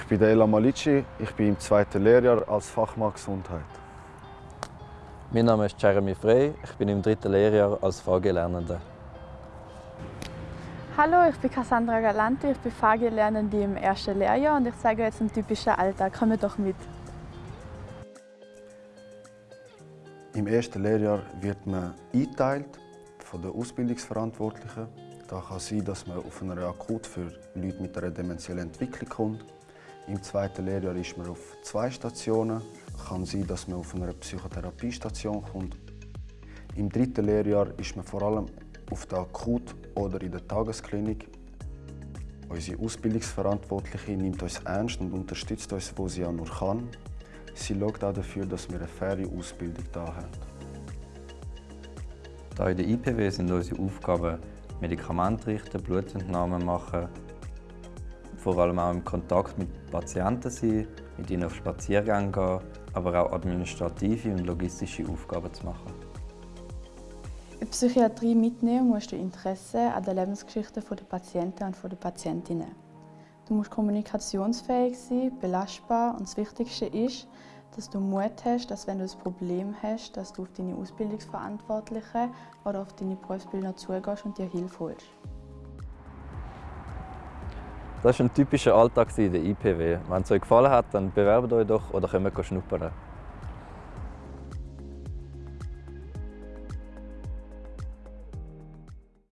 Ich bin Ela Malici, ich bin im zweiten Lehrjahr als Fachmann Gesundheit. Mein Name ist Jeremy Frey, ich bin im dritten Lehrjahr als VG-Lernende. Hallo, ich bin Cassandra Galanti, ich bin VG-Lernende im ersten Lehrjahr und ich zeige jetzt einen typischen Alltag. Komm doch mit! Im ersten Lehrjahr wird man eingeteilt von den Ausbildungsverantwortlichen. Da kann sein, dass man auf einer Akut für Leute mit einer dementiellen Entwicklung kommt. Im zweiten Lehrjahr ist man auf zwei Stationen. Es kann sein, dass man auf einer Psychotherapiestation kommt. Im dritten Lehrjahr ist man vor allem auf der Akut oder in der Tagesklinik. Unsere Ausbildungsverantwortliche nimmt uns ernst und unterstützt uns, wo sie auch nur kann. Sie schaut auch dafür, dass wir eine faire Ausbildung hier haben. Hier in der IPW sind unsere Aufgaben Medikamente richten, Blutentnahmen machen, vor allem auch im Kontakt mit Patienten sein, mit ihnen auf Spaziergänge gehen, aber auch administrative und logistische Aufgaben zu machen. In die Psychiatrie mitnehmen musst du Interesse an der Lebensgeschichte der Patienten und der Patientinnen. Du musst kommunikationsfähig sein, belastbar und das Wichtigste ist, dass du Mut hast, dass wenn du ein Problem hast, dass du auf deine Ausbildungsverantwortlichen oder auf deine Berufsbildner zugehst und dir Hilfe holst. Das war ein typischer Alltag in der IPW. Wenn es euch gefallen hat, dann bewerbt euch doch oder kommt schnuppern.